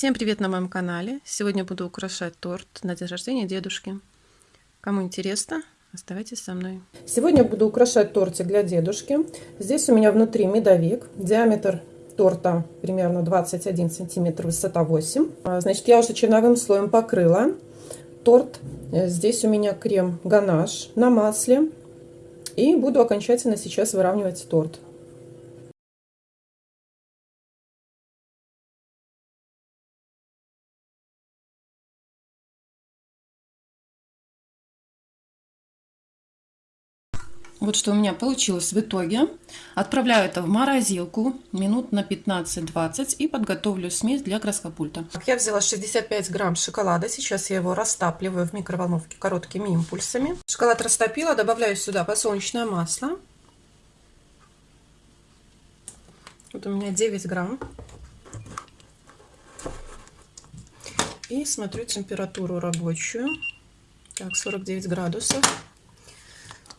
Всем привет на моем канале! Сегодня буду украшать торт на день рождения дедушки. Кому интересно, оставайтесь со мной. Сегодня буду украшать тортик для дедушки. Здесь у меня внутри медовик. Диаметр торта примерно 21 сантиметр, высота 8. А, значит, я уже черновым слоем покрыла торт. Здесь у меня крем ганаш на масле. И буду окончательно сейчас выравнивать торт. Вот что у меня получилось в итоге. Отправляю это в морозилку минут на 15-20 и подготовлю смесь для краскопульта. Я взяла 65 грамм шоколада. Сейчас я его растапливаю в микроволновке короткими импульсами. Шоколад растопила, добавляю сюда подсолнечное масло. Вот у меня 9 грамм. И смотрю температуру рабочую. Так, 49 градусов.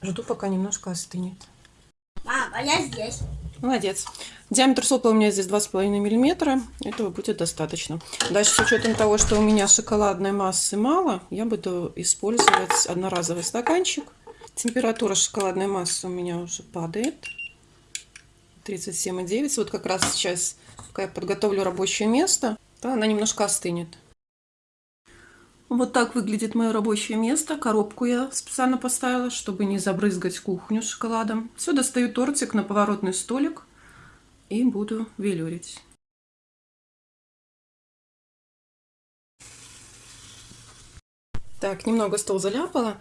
Жду, пока немножко остынет. Мама, я здесь. Молодец. Диаметр сопла у меня здесь 2,5 миллиметра. Этого будет достаточно. Дальше, с учетом того, что у меня шоколадной массы мало, я буду использовать одноразовый стаканчик. Температура шоколадной массы у меня уже падает. 37,9. Вот как раз сейчас, пока я подготовлю рабочее место, то она немножко остынет. Вот так выглядит мое рабочее место. Коробку я специально поставила, чтобы не забрызгать кухню шоколадом. Все, достаю тортик на поворотный столик и буду велюрить. Так, немного стол заляпала.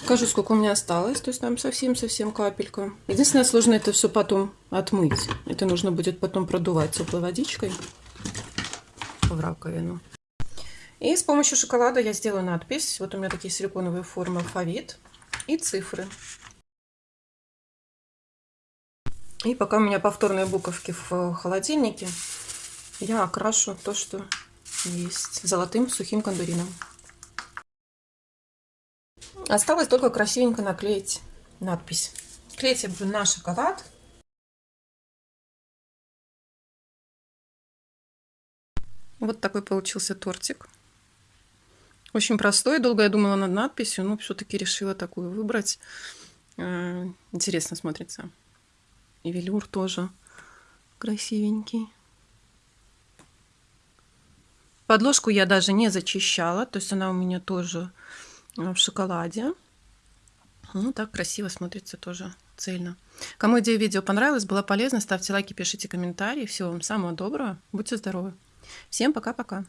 Покажу, сколько у меня осталось. То есть там совсем-совсем капелька. Единственное, сложно это все потом отмыть. Это нужно будет потом продувать теплой водичкой в раковину. И с помощью шоколада я сделаю надпись. Вот у меня такие силиконовые формы алфавит и цифры. И пока у меня повторные буковки в холодильнике, я окрашу то, что есть, золотым сухим кондурином. Осталось только красивенько наклеить надпись. Буду на шоколад. Вот такой получился тортик. Очень простой. Долго я думала над надписью, но все-таки решила такую выбрать. Э, интересно смотрится. И велюр тоже красивенький. Подложку я даже не зачищала, то есть она у меня тоже э, в шоколаде. Ну, так красиво смотрится тоже цельно. Кому идея видео понравилась, была полезна, ставьте лайки, пишите комментарии. Всего вам самого доброго. Будьте здоровы. Всем пока-пока.